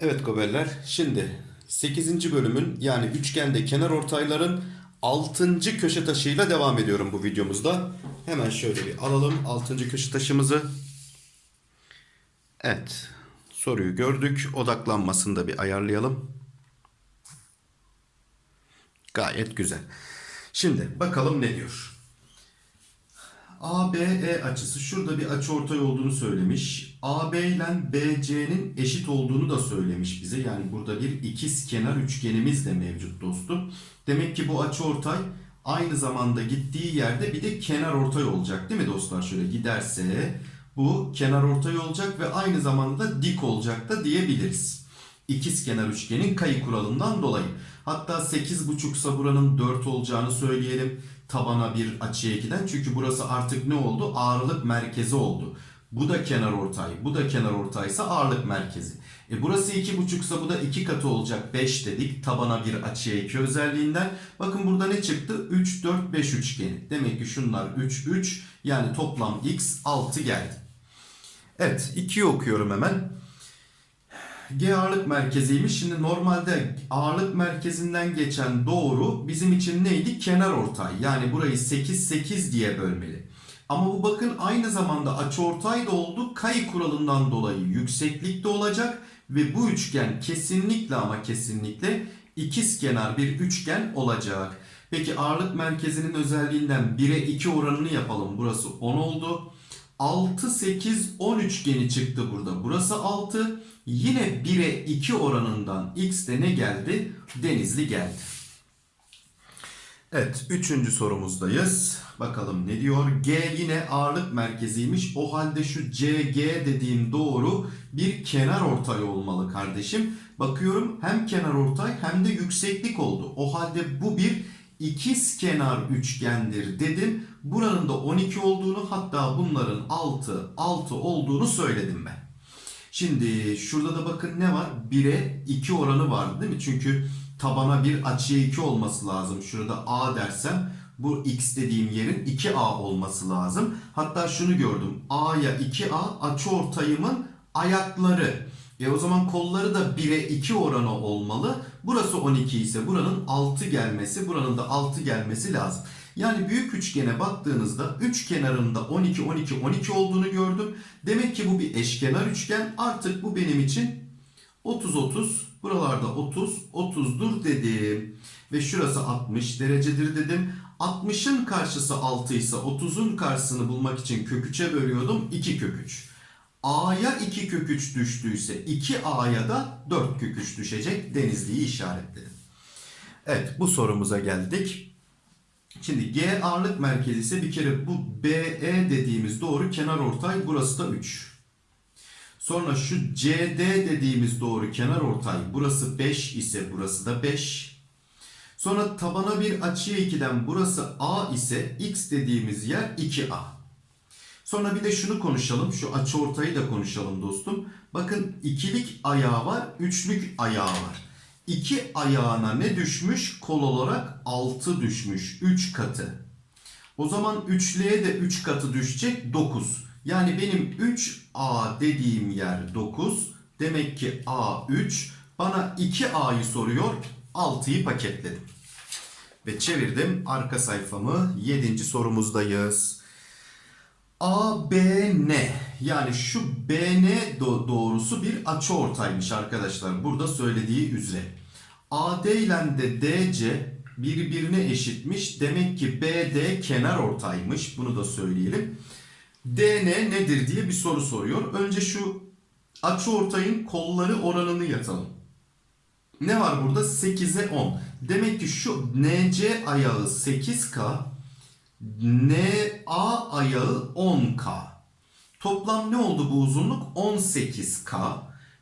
Evet goberler şimdi 8. bölümün yani üçgende kenar ortayların 6. köşe taşıyla devam ediyorum bu videomuzda. Hemen şöyle bir alalım 6. köşe taşımızı. Evet soruyu gördük odaklanmasını da bir ayarlayalım. Gayet güzel. Şimdi bakalım ne diyor. ABE açısı şurada bir açı ortay olduğunu söylemiş. AB ile BC'nin eşit olduğunu da söylemiş bize. Yani burada bir ikiz kenar üçgenimiz de mevcut dostum. Demek ki bu açı ortay aynı zamanda gittiği yerde bir de kenar ortay olacak değil mi dostlar? Şöyle giderse bu kenar ortay olacak ve aynı zamanda dik olacak da diyebiliriz. İkiz kenar üçgenin kayı kuralından dolayı. Hatta 8,5 ise buranın 4 olacağını söyleyelim. Tabana bir açıya giden. Çünkü burası artık ne oldu? Ağırlık merkezi oldu. Bu da kenar ortay. Bu da kenar ortaysa ağırlık merkezi. E burası 2,5 ise bu da 2 katı olacak. 5 dedik. Tabana bir açıya 2 özelliğinden. Bakın burada ne çıktı? 3, 4, 5 üçgeni. Demek ki şunlar 3, 3. Yani toplam x 6 geldi. Evet 2'yi okuyorum hemen. G ağırlık merkeziymiş. Şimdi normalde ağırlık merkezinden geçen doğru bizim için neydi? Kenar ortay. Yani burayı 8 8 diye bölmeli. Ama bu bakın aynı zamanda açıortay da oldu. Kayı kuralından dolayı yükseklikte olacak ve bu üçgen kesinlikle ama kesinlikle ikiz kenar bir üçgen olacak. Peki ağırlık merkezinin özelliğinden 1'e 2 oranını yapalım. Burası 10 oldu. 6 8 10 üçgeni çıktı burada. Burası 6. Yine 1'e 2 oranından x de ne geldi? Denizli geldi. Evet, üçüncü sorumuzdayız. Bakalım ne diyor? G yine ağırlık merkeziymiş. O halde şu CG dediğim doğru bir kenar ortay olmalı kardeşim. Bakıyorum hem kenar ortay hem de yükseklik oldu. O halde bu bir ikiz kenar üçgendir dedim. Buranın da 12 olduğunu hatta bunların 6 6 olduğunu söyledim ben. Şimdi şurada da bakın ne var? 1'e 2 oranı var değil mi? Çünkü tabana bir açıya 2 olması lazım. Şurada A dersem bu x dediğim yerin 2A olması lazım. Hatta şunu gördüm. A'ya 2A açı ortayımın ayakları. E o zaman kolları da 1'e 2 oranı olmalı. Burası 12 ise buranın 6 gelmesi, buranın da 6 gelmesi lazım. Yani büyük üçgene baktığınızda üç kenarında 12 12 12 olduğunu gördüm. Demek ki bu bir eşkenar üçgen. Artık bu benim için 30 30 buralarda 30 30'dur dedim. Ve şurası 60 derecedir dedim. 60'ın karşısı 6 ise 30'un karşısını bulmak için kök 3'e bölüyordum. 2 kök 3. A'ya 2 kök 3 düştüyse 2A'ya da 4 kök 3 düşecek. Denizli'yi işaretledim. Evet bu sorumuza geldik. Şimdi G ağırlık merkezi ise bir kere bu BE dediğimiz doğru kenar ortay burası da 3. Sonra şu CD dediğimiz doğru kenar ortay burası 5 ise burası da 5. Sonra tabana bir açıya 2'den burası A ise X dediğimiz yer 2A. Sonra bir de şunu konuşalım. Şu açı ortayı da konuşalım dostum. Bakın ikilik ayağı var, üçlük ayağı var. İki ayağına ne düşmüş? Kol olarak 6 düşmüş. 3 katı. O zaman üçlüye de 3 katı düşecek 9. Yani benim 3A dediğim yer 9. Demek ki A 3. Bana 2A'yı soruyor. 6'yı paketledim. Ve çevirdim arka sayfamı. 7. sorumuzdayız. ABN yani şu BN doğrusu bir açıortaymış arkadaşlar. Burada söylediği üzere. AD ile de DC birbirine eşitmiş. Demek ki BD kenar ortaymış. Bunu da söyleyelim. DN nedir diye bir soru soruyor. Önce şu açıortayın kolları oranını yatalım. Ne var burada? 8'e 10. Demek ki şu NC ayağı 8K, NA ayağı 10K. Toplam ne oldu bu uzunluk? 18K.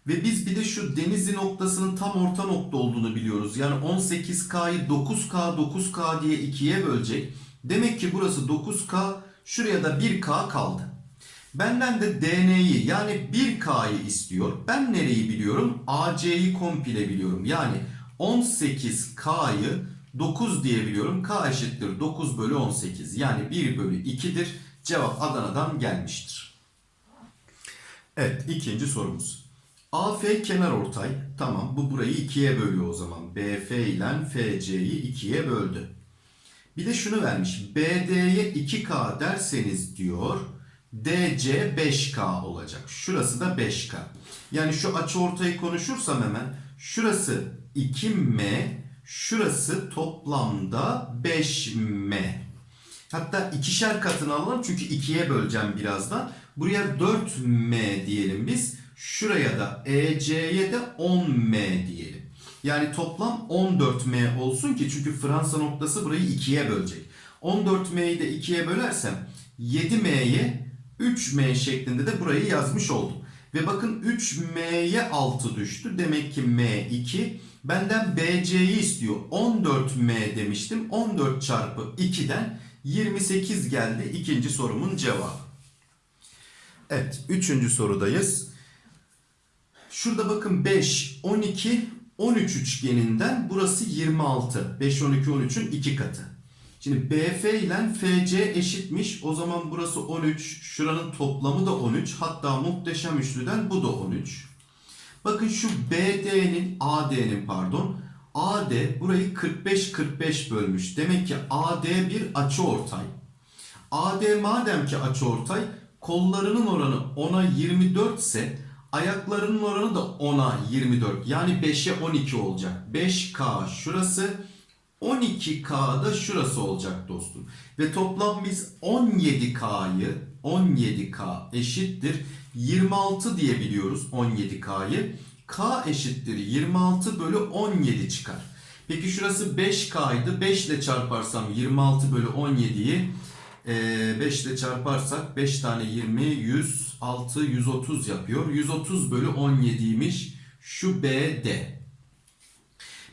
Ve biz bir de şu denizli noktasının tam orta nokta olduğunu biliyoruz. Yani 18K'yı 9K 9K diye ikiye bölecek. Demek ki burası 9K. Şuraya da 1K kaldı. Benden de DN'yi yani 1K'yı istiyor. Ben nereyi biliyorum? AC'yi komple biliyorum. Yani 18K'yı 9 diyebiliyorum. K eşittir 9 bölü 18. Yani 1 bölü 2'dir. Cevap Adana'dan gelmiştir. Evet ikinci sorumuz. AF kenar ortay. Tamam bu burayı ikiye bölüyor o zaman. BF ile FC'yi ikiye böldü. Bir de şunu vermiş. BD'ye 2K derseniz diyor. DC 5K olacak. Şurası da 5K. Yani şu açı ortayı konuşursam hemen. Şurası 2M. Şurası toplamda 5M. Hatta ikişer katını alalım çünkü ikiye böleceğim birazdan. Buraya 4M diyelim biz. Şuraya da EC'ye de 10M diyelim. Yani toplam 14M olsun ki çünkü Fransa noktası burayı ikiye bölecek. 14M'yi de ikiye bölersem 7M'ye 3M şeklinde de burayı yazmış oldum. Ve bakın 3M'ye 6 düştü. Demek ki M2. Benden BC'yi istiyor. 14M demiştim. 14 çarpı 2'den 28 geldi. İkinci sorumun cevabı. Evet. Üçüncü sorudayız. Şurada bakın 5, 12, 13 üçgeninden burası 26. 5, 12, 13'ün 2 katı. Şimdi BF ile FC eşitmiş. O zaman burası 13. Şuranın toplamı da 13. Hatta muhteşem üçlüden bu da 13. Bakın şu BD'nin, AD'nin pardon. AD burayı 45-45 bölmüş. Demek ki AD bir açıortay. AD madem ki açıortay, kollarının oranı 10'a 24 ise ayaklarının oranı da 10'a 24. Yani 5'e 12 olacak. 5K şurası, 12K da şurası olacak dostum. Ve toplam biz 17K'yı 17K eşittir 26 diyebiliyoruz 17K'yı. K eşittir 26 bölü 17 çıkar. Peki şurası 5K'ydı. 5 ile çarparsam 26 bölü 17'yi 5 ile çarparsak 5 tane 20 106 130 yapıyor. 130 bölü 17'ymiş şu BD.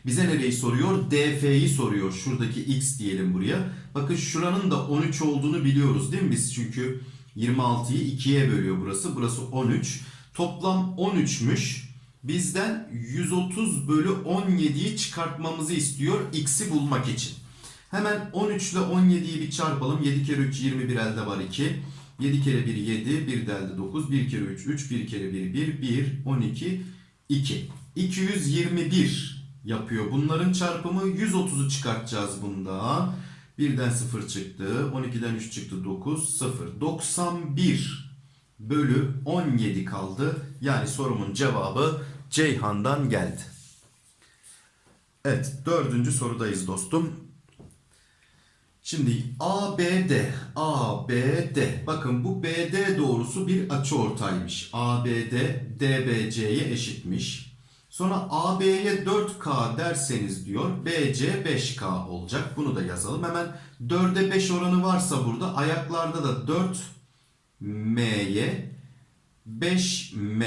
Bize nereyi soruyor? DF'yi soruyor. Şuradaki X diyelim buraya. Bakın şuranın da 13 olduğunu biliyoruz değil mi biz? Çünkü 26'yı 2'ye bölüyor burası. Burası 13. Toplam 13'müş. Bizden 130 bölü 17'yi çıkartmamızı istiyor X'i bulmak için. Hemen 13 ile 17'yi bir çarpalım. 7 kere 3 21 elde var 2. 7 kere 1 7, 1 de elde 9, 1 kere 3 3, 1 kere 1 1, 1, 12, 2. 221 yapıyor. Bunların çarpımı 130'u çıkartacağız bunda. 1'den 0 çıktı. 12'den 3 çıktı. 9, 0. 91 bölü 17 kaldı. Yani sorumun cevabı Ceyhan'dan geldi. Evet dördüncü sorudayız dostum. Şimdi ABD, ABD. Bakın bu BD doğrusu bir açıortaymış. ABD DBC'ye eşitmiş. Sonra AB'ye 4K derseniz diyor BC 5K olacak. Bunu da yazalım. Hemen 4'e 5 oranı varsa burada ayaklarda da 4M'ye 5M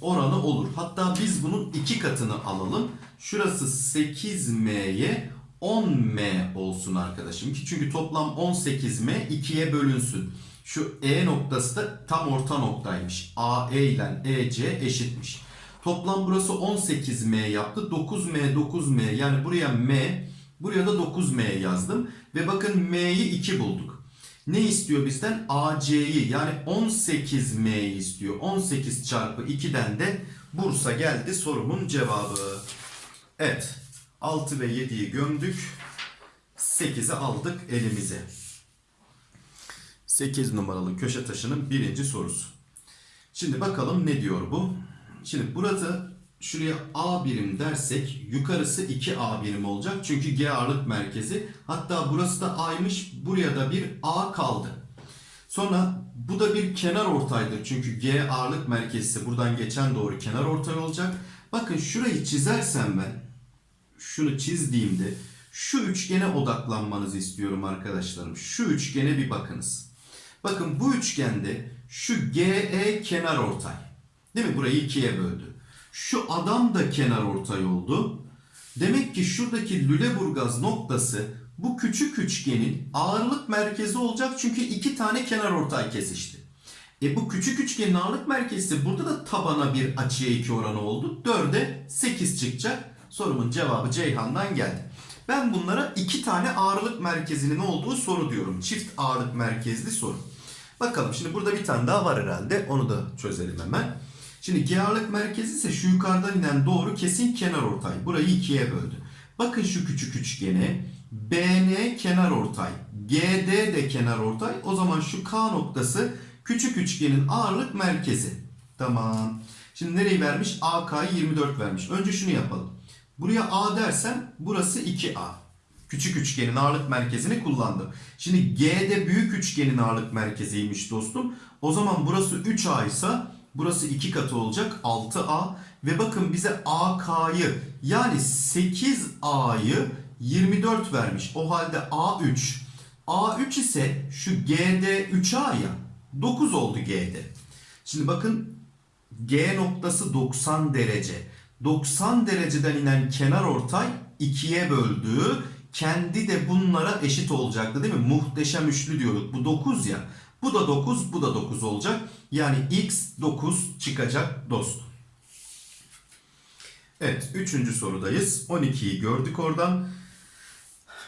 oranı olur. Hatta biz bunun iki katını alalım. Şurası 8M'ye 10M olsun arkadaşım. Ki çünkü toplam 18M 2'ye bölünsün. Şu E noktası da tam orta noktaymış. AE ile EC eşitmiş. Toplam burası 18M yaptı. 9M 9M yani buraya M buraya da 9M yazdım. Ve bakın M'yi 2 bulduk. Ne istiyor bizden? AC'yi yani 18M'yi istiyor. 18 çarpı 2'den de Bursa geldi sorumun cevabı. Evet 6 ve 7'yi gömdük. 8'i aldık elimize. 8 numaralı köşe taşının birinci sorusu. Şimdi bakalım ne diyor bu? Şimdi burada şuraya A birim dersek yukarısı 2A birim olacak. Çünkü G ağırlık merkezi. Hatta burası da A'ymış. Buraya da bir A kaldı. Sonra bu da bir kenar ortaydır. Çünkü G ağırlık merkezi buradan geçen doğru kenar ortay olacak. Bakın şurayı çizersem ben şunu çizdiğimde şu üçgene odaklanmanızı istiyorum arkadaşlarım. Şu üçgene bir bakınız. Bakın bu üçgende şu GE kenar ortay. Değil mi? Burayı ikiye böldü. Şu adam da kenar ortay oldu. Demek ki şuradaki Lüleburgaz noktası bu küçük üçgenin ağırlık merkezi olacak çünkü iki tane kenar ortay kesişti. E bu küçük üçgenin ağırlık merkezi burada da tabana bir açıya 2 oranı oldu. 4'e 8 çıkacak. Sorumun cevabı Ceyhan'dan geldi. Ben bunlara iki tane ağırlık merkezinin olduğu soru diyorum. Çift ağırlık merkezli soru. Bakalım şimdi burada bir tane daha var herhalde. Onu da çözelim hemen. Şimdi G ağırlık merkezi ise şu yukarıdan inen doğru kesin kenar ortay. Burayı ikiye böldü. Bakın şu küçük üçgene. BN kenar ortay. GD de kenar ortay. O zaman şu K noktası küçük üçgenin ağırlık merkezi. Tamam. Şimdi nereyi vermiş? AK'yı 24 vermiş. Önce şunu yapalım. Buraya A dersem burası 2A. Küçük üçgenin ağırlık merkezini kullandım. Şimdi G'de büyük üçgenin ağırlık merkeziymiş dostum. O zaman burası 3A ise burası 2 katı olacak 6A. Ve bakın bize AK'yı yani 8A'yı 24 vermiş. O halde A3. A3 ise şu G'de 3A ya 9 oldu G'de. Şimdi bakın G noktası 90 derece. 90 dereceden inen kenar ortay ikiye böldü. Kendi de bunlara eşit olacaktı değil mi? Muhteşem üçlü diyorduk. Bu 9 ya. Bu da 9, bu da 9 olacak. Yani x 9 çıkacak dostum. Evet, üçüncü sorudayız. 12'yi gördük oradan.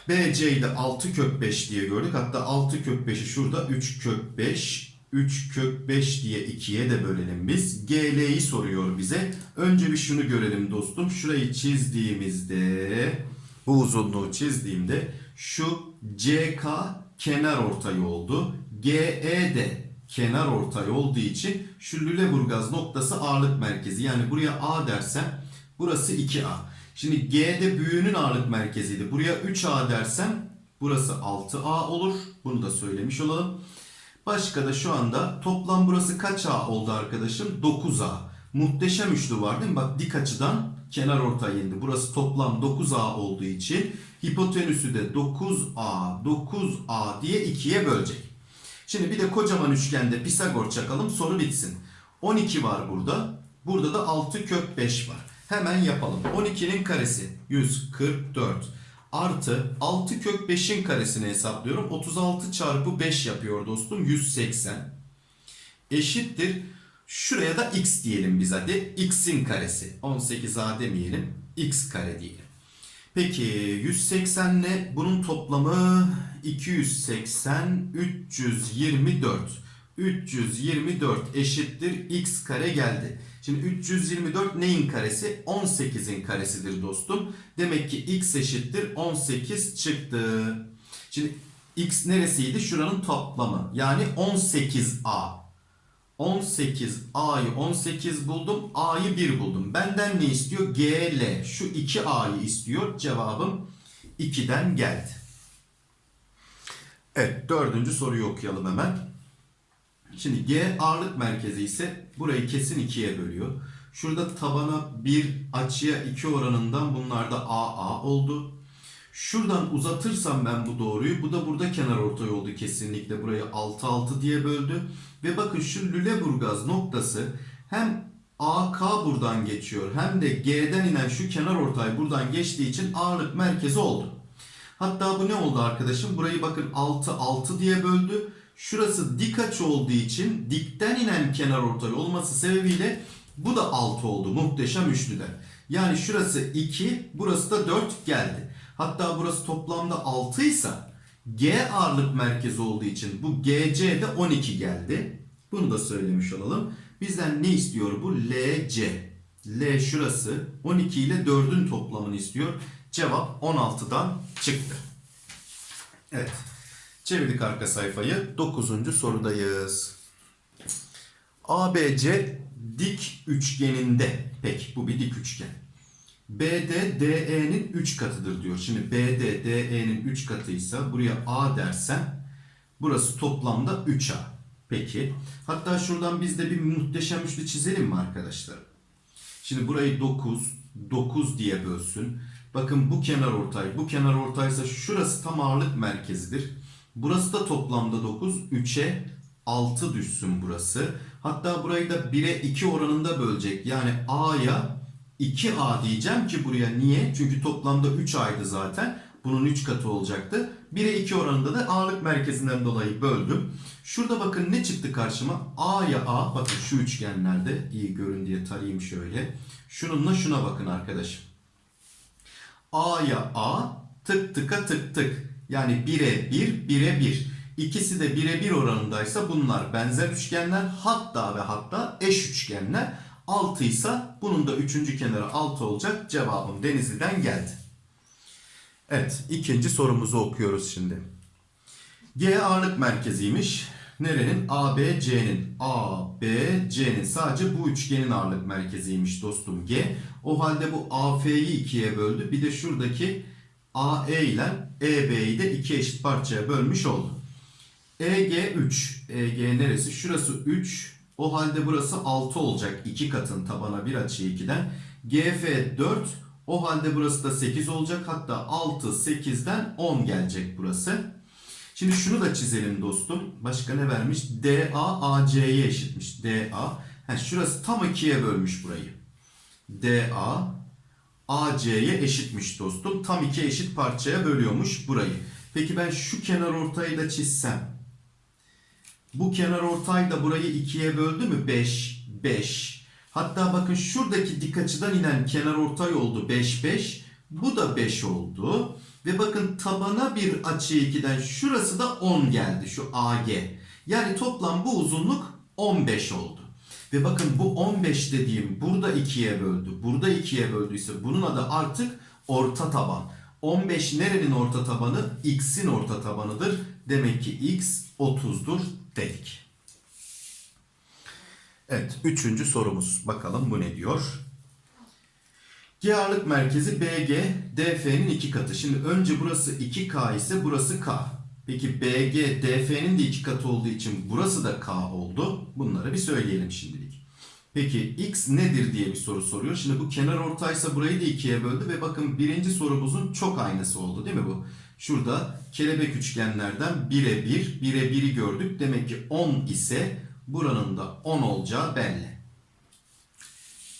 BC'yi de 6 kök 5 diye gördük. Hatta 6 kök 5'i şurada 3 kök 5. 3 kök 5 diye 2'ye de bölelim biz. GL'yi soruyor bize. Önce bir şunu görelim dostum. Şurayı çizdiğimizde bu uzunluğu çizdiğimde şu CK kenar ortay oldu. GE de kenar ortay olduğu için şu Lüleburgaz noktası ağırlık merkezi. Yani buraya A dersem burası 2A. Şimdi G'de büyüğünün ağırlık merkeziydi. Buraya 3A dersem burası 6A olur. Bunu da söylemiş olalım. Başka da şu anda toplam burası kaç A oldu arkadaşım? 9A. Muhteşem üçlü var değil mi? Bak dik açıdan kenar ortay indi. Burası toplam 9A olduğu için hipotenüsü de 9A, 9A diye ikiye bölecek. Şimdi bir de kocaman üçgende Pisagor çakalım soru bitsin. 12 var burada. Burada da 6 kök 5 var. Hemen yapalım. 12'nin karesi 144 artı 6 kök 5'in karesini hesaplıyorum. 36 çarpı 5 yapıyor dostum. 180 eşittir. Şuraya da x diyelim biz hadi. x'in karesi. 18a demeyelim. x kare diyelim. Peki 180 ne? Bunun toplamı 280 324. 324 eşittir x kare geldi. Şimdi 324 neyin karesi? 18'in karesidir dostum. Demek ki x eşittir 18 çıktı. Şimdi x neresiydi? Şuranın toplamı. Yani 18a. 18a'yı 18 buldum. A'yı 1 buldum. Benden ne istiyor? GL. Şu 2a'yı istiyor. Cevabım 2'den geldi. Evet dördüncü soruyu okuyalım hemen. Şimdi G ağırlık merkezi ise burayı kesin ikiye bölüyor. Şurada tabana 1 açıya 2 oranından bunlar da AA oldu. Şuradan uzatırsam ben bu doğruyu bu da burada kenar ortay oldu kesinlikle. Burayı 6 6 diye böldü. Ve bakın şu Lüleburgaz noktası hem AK buradan geçiyor hem de G'den inen şu kenar ortay buradan geçtiği için ağırlık merkezi oldu. Hatta bu ne oldu arkadaşım? Burayı bakın 6 6 diye böldü. Şurası dik açı olduğu için dikten inen kenar ortay olması sebebiyle bu da 6 oldu muhteşem üçlüden. Yani şurası 2, burası da 4 geldi. Hatta burası toplamda 6 ise G ağırlık merkezi olduğu için bu GC de 12 geldi. Bunu da söylemiş olalım. Bizden ne istiyor bu? LC. L şurası 12 ile 4'ün toplamını istiyor. Cevap 16'dan çıktı. Evet. Çevirdik arka sayfayı. 9. sorudayız. ABC dik üçgeninde. Peki bu bir dik üçgen. BD DE'nin 3 katıdır diyor. Şimdi BD DE'nin 3 katıysa buraya A dersen burası toplamda 3A. Peki. Hatta şuradan biz de bir muhteşem üçlü çizelim mi arkadaşlar? Şimdi burayı 9, 9 diye bölsün. Bakın bu kenar ortay, bu kenar ortaysa şurası tam ağırlık merkezidir. Burası da toplamda 9. 3'e 6 düşsün burası. Hatta burayı da 1'e 2 oranında bölecek. Yani A'ya 2A diyeceğim ki buraya niye? Çünkü toplamda 3A'ydı zaten. Bunun 3 katı olacaktı. 1'e 2 oranında da ağırlık merkezinden dolayı böldüm. Şurada bakın ne çıktı karşıma? A'ya A. Bakın şu üçgenlerde iyi görün diye tarayayım şöyle. Şununla şuna bakın arkadaşım. A'ya A, tık tıka tık tık. Yani 1'e 1, 1'e 1. İkisi de 1'e 1 oranındaysa bunlar benzer üçgenler hatta ve hatta eş üçgenler. 6 ise bunun da üçüncü kenarı 6 olacak. Cevabım Denizli'den geldi. Evet ikinci sorumuzu okuyoruz şimdi. G ağırlık merkeziymiş. Nerenin? ABC'nin. ABC'nin sadece bu üçgenin ağırlık merkeziymiş dostum G. O halde bu AF'yi ikiye böldü. Bir de şuradaki AE ile EB'yi de iki eşit parçaya bölmüş oldu. EG 3. EG neresi? Şurası 3. O halde burası 6 olacak. 2 katın tabana bir açı 2'den. GF 4. O halde burası da 8 olacak. Hatta 6, 8'den 10 gelecek burası. Şimdi şunu da çizelim dostum. Başka ne vermiş? DA AC'ye eşitmiş. DA. Ha, şurası tam 2'ye bölmüş burayı. DA AC'ye eşitmiş dostum. Tam iki eşit parçaya bölüyormuş burayı. Peki ben şu kenar ortayı da çizsem. Bu kenar ortay da burayı ikiye böldü mü? 5, 5. Hatta bakın şuradaki dik açıdan inen kenar ortay oldu 5, 5. Bu da 5 oldu. Ve bakın tabana bir açı 2'den şurası da 10 geldi şu AG. Yani toplam bu uzunluk 15 oldu. Ve bakın bu 15 dediğim burada 2'ye böldü. Burada 2'ye böldüyse bunun adı artık orta taban. 15 nerenin orta tabanı? X'in orta tabanıdır. Demek ki X 30'dur dedik. Evet, üçüncü sorumuz. Bakalım bu ne diyor? G ağırlık merkezi BG, DF'nin iki katı. Şimdi önce burası 2K ise burası K. Peki BG, DF'nin de iki katı olduğu için burası da K oldu. Bunları bir söyleyelim şimdilik. Peki X nedir diye bir soru soruyor. Şimdi bu kenar ortaysa burayı da ikiye böldü ve bakın birinci sorumuzun çok aynısı oldu değil mi bu? Şurada kelebek üçgenlerden 1'e 1, 1'e 1'i gördük. Demek ki 10 ise buranın da 10 olacağı belli.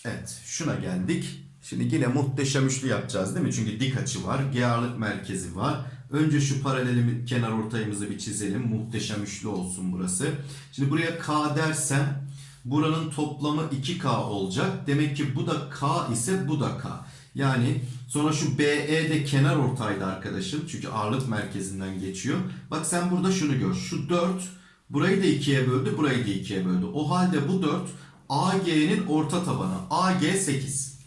Evet şuna geldik. Şimdi yine muhteşem üçlü yapacağız değil mi? Çünkü dik açı var, ağırlık merkezi var. Önce şu paralel kenar ortayımızı bir çizelim. Muhteşem üçlü olsun burası. Şimdi buraya K dersem buranın toplamı 2K olacak. Demek ki bu da K ise bu da K. Yani sonra şu BE de kenar ortaydı arkadaşım. Çünkü ağırlık merkezinden geçiyor. Bak sen burada şunu gör. Şu 4 burayı da 2'ye böldü, burayı da 2'ye böldü. O halde bu 4 AG'nin orta tabanı. AG 8.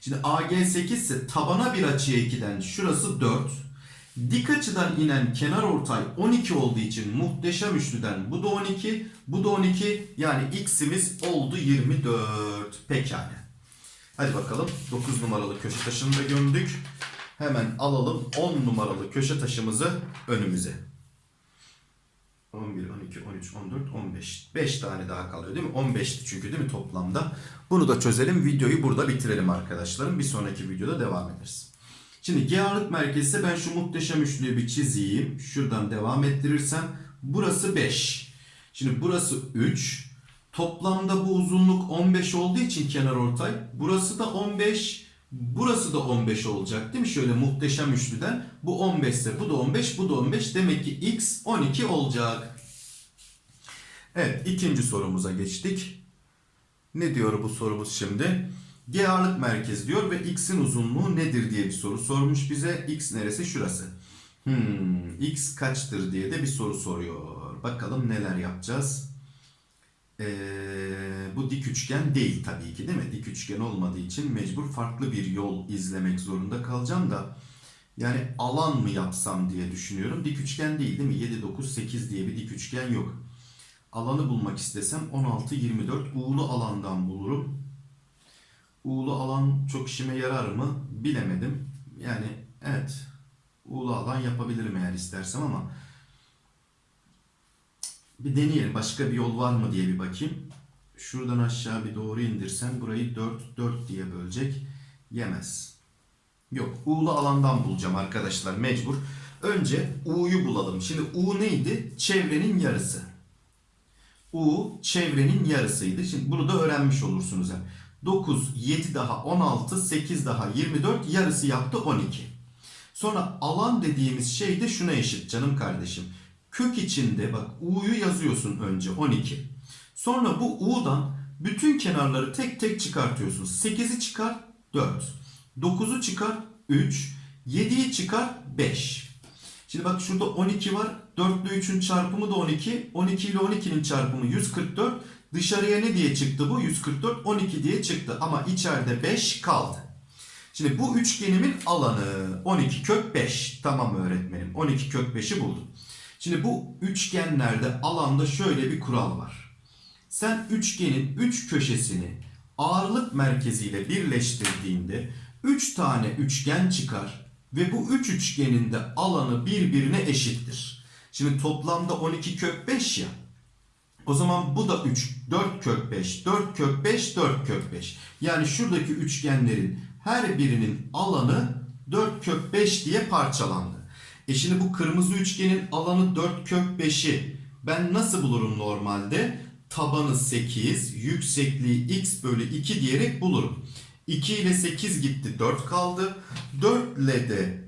Şimdi AG 8 ise tabana bir açıya 2'den şurası 4. Dik açıdan inen kenar ortay 12 olduğu için muhteşem üçlüden bu da 12, bu da 12 yani x'imiz oldu 24. Pekala. Hadi bakalım 9 numaralı köşe taşını da gömdük. Hemen alalım 10 numaralı köşe taşımızı önümüze. 11, 12, 13, 14, 15. 5 tane daha kalıyor değil mi? 15'ti çünkü değil mi toplamda? Bunu da çözelim. Videoyu burada bitirelim arkadaşlarım. Bir sonraki videoda devam ederiz. Şimdi G ağırlık merkezi ise ben şu muhteşem üçlüyü bir çizeyim. Şuradan devam ettirirsem burası 5. Şimdi burası 3. Toplamda bu uzunluk 15 olduğu için kenar ortay. Burası da 15. Burası da 15 olacak değil mi? Şöyle muhteşem üçlüden. Bu 15 ise bu da 15, bu da 15. Demek ki x 12 olacak. Evet ikinci sorumuza geçtik. Ne diyor bu sorumuz şimdi? G ağırlık merkezi diyor ve x'in uzunluğu nedir diye bir soru sormuş bize. X neresi? Şurası. Hmm, x kaçtır diye de bir soru soruyor. Bakalım neler yapacağız. Ee, bu dik üçgen değil tabii ki değil mi? Dik üçgen olmadığı için mecbur farklı bir yol izlemek zorunda kalacağım da. Yani alan mı yapsam diye düşünüyorum. Dik üçgen değil değil mi? 7, 9, 8 diye bir dik üçgen yok. Alanı bulmak istesem 16, 24 uğulu alandan bulurum. Uğulu alan çok işime yarar mı bilemedim. Yani evet uğulu alan yapabilirim eğer istersem ama bir deneyelim. Başka bir yol var mı diye bir bakayım. Şuradan aşağı bir doğru indirsem burayı 4, 4 diye bölecek. Yemez. Yok. U'lu alandan bulacağım arkadaşlar mecbur. Önce U'yu bulalım. Şimdi U neydi? Çevrenin yarısı. U çevrenin yarısıydı. Şimdi bunu da öğrenmiş olursunuz. Yani 9, 7 daha 16, 8 daha 24 yarısı yaptı 12. Sonra alan dediğimiz şey de şuna eşit canım kardeşim. Kök içinde bak U'yu yazıyorsun önce 12. Sonra bu U'dan bütün kenarları tek tek çıkartıyorsun. 8'i çıkar 4. 9'u çıkar 3. 7'yi çıkar 5. Şimdi bak şurada 12 var. 4 ile 3'ün çarpımı da 12. 12 ile 12'nin çarpımı 144. Dışarıya ne diye çıktı bu? 144 12 diye çıktı. Ama içeride 5 kaldı. Şimdi bu üçgenimin alanı 12 kök 5. Tamam öğretmenim. 12 kök 5'i buldum. Şimdi bu üçgenlerde alanda şöyle bir kural var. Sen üçgenin 3 köşesini ağırlık merkeziyle birleştirdiğinde 3 tane üçgen çıkar ve bu 3 üçgenin de alanı birbirine eşittir. Şimdi toplamda 12 kök 5 ya. O zaman bu da 3, 4 kök 5, 4 kök 5, 4 kök 5. Yani şuradaki üçgenlerin her birinin alanı 4 kök 5 diye parçalandı. E şimdi bu kırmızı üçgenin alanı 4 kök 5'i ben nasıl bulurum normalde? Tabanı 8, yüksekliği x bölü 2 diyerek bulurum. 2 ile 8 gitti 4 kaldı. 4 ile de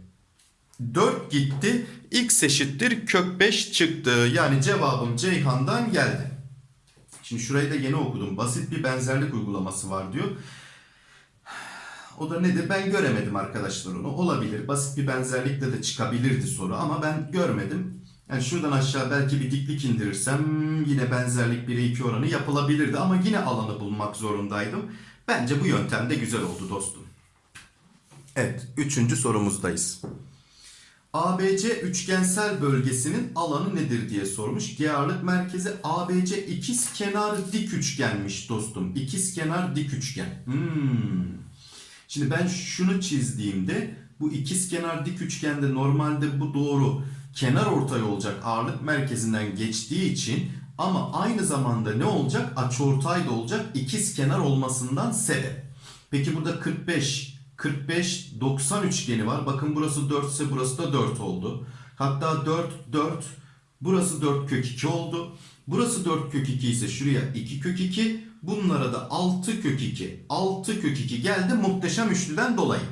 4 gitti. X eşittir kök 5 çıktı. Yani cevabım Ceyhan'dan geldi. Şimdi şurayı da yeni okudum. Basit bir benzerlik uygulaması var diyor. O da nedir? Ben göremedim arkadaşlar onu. Olabilir. Basit bir benzerlikle de çıkabilirdi soru ama ben görmedim. Yani şuradan aşağı belki bir diklik indirirsem yine benzerlik 1'e 2 oranı yapılabilirdi ama yine alanı bulmak zorundaydım. Bence bu yöntem de güzel oldu dostum. Evet, üçüncü sorumuzdayız. ABC üçgensel bölgesinin alanı nedir diye sormuş. G ağırlık merkezi ABC ikiz kenar dik üçgenmiş dostum. İkiz kenar dik üçgen. Hmm. Şimdi ben şunu çizdiğimde bu ikiz kenar dik üçgende normalde bu doğru kenar ortay olacak ağırlık merkezinden geçtiği için ama aynı zamanda ne olacak? Açıortay da olacak ikiz kenar olmasından sebep. Peki burada 45 45 90 üçgeni var. Bakın burası 4 ise burası da 4 oldu. Hatta 4 4 burası 4 kök 2 oldu. Burası 4 kök 2 ise şuraya 2 kök 2. Bunlara da 6 kök 2. 6 kök 2 geldi muhteşem üçlüden dolayı.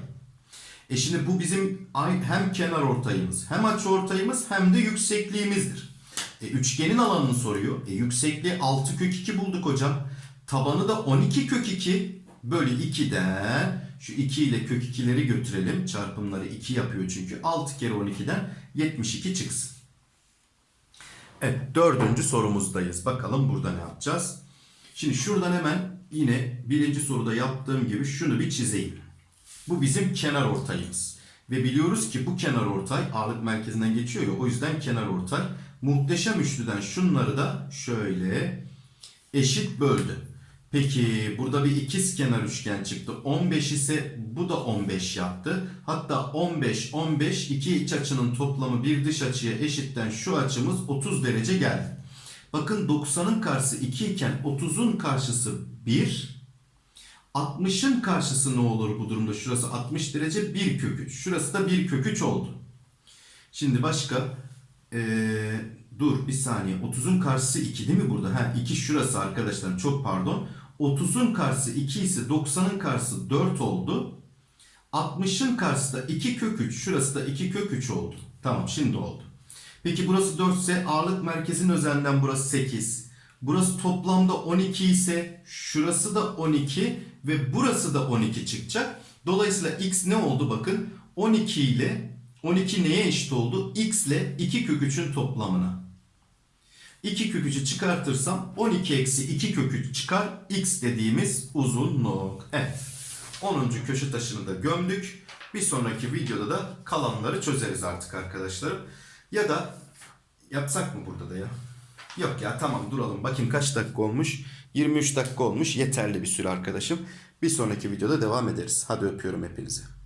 E şimdi bu bizim hem kenar ortayımız hem açı ortayımız hem de yüksekliğimizdir. E üçgenin alanını soruyor. E yüksekliği 6 kök 2 bulduk hocam. Tabanı da 12 kök 2 bölü 2'den şu 2 ile kök 2'leri götürelim. Çarpımları 2 yapıyor çünkü. 6 kere 12'den 72 çıksın. Evet dördüncü sorumuzdayız. Bakalım burada ne yapacağız? Şimdi şuradan hemen yine birinci soruda yaptığım gibi şunu bir çizeyim. Bu bizim kenar ortayımız. Ve biliyoruz ki bu kenar ortay ağırlık merkezinden geçiyor ya o yüzden kenar ortay. Muhteşem üçlüden şunları da şöyle eşit böldü. Peki burada bir ikiz kenar üçgen çıktı. 15 ise bu da 15 yaptı. Hatta 15 15 iki iç açının toplamı bir dış açıya eşitten şu açımız 30 derece geldi. Bakın 90'ın karşısı 2 iken 30'un karşısı 1. 60'ın karşısı ne olur bu durumda? Şurası 60 derece 1 kök 3. Şurası da 1 kök 3 oldu. Şimdi başka ee, dur bir saniye 30'un karşısı 2 değil mi burada? Ha 2 şurası arkadaşlar çok pardon. 30'un karşısı 2 ise 90'ın karşısı 4 oldu. 60'ın karşısı da 2 kök 3. Şurası da 2 kök 3 oldu. Tamam şimdi oldu. Peki burası 4 ise ağırlık merkezinin özelinden burası 8. Burası toplamda 12 ise şurası da 12 ve burası da 12 çıkacak. Dolayısıyla x ne oldu bakın 12 ile 12 neye eşit oldu? x ile 2 kök 3'ün toplamına. 2 kök 3'ü çıkartırsam 12 eksi 2 kök 3 çıkar. x dediğimiz uzunluk. Evet. 10. köşe taşını da gömdük. Bir sonraki videoda da kalanları çözeriz artık arkadaşlarım. Ya da yapsak mı burada da ya? Yok ya tamam duralım. Bakayım kaç dakika olmuş? 23 dakika olmuş. Yeterli bir süre arkadaşım. Bir sonraki videoda devam ederiz. Hadi öpüyorum hepinizi.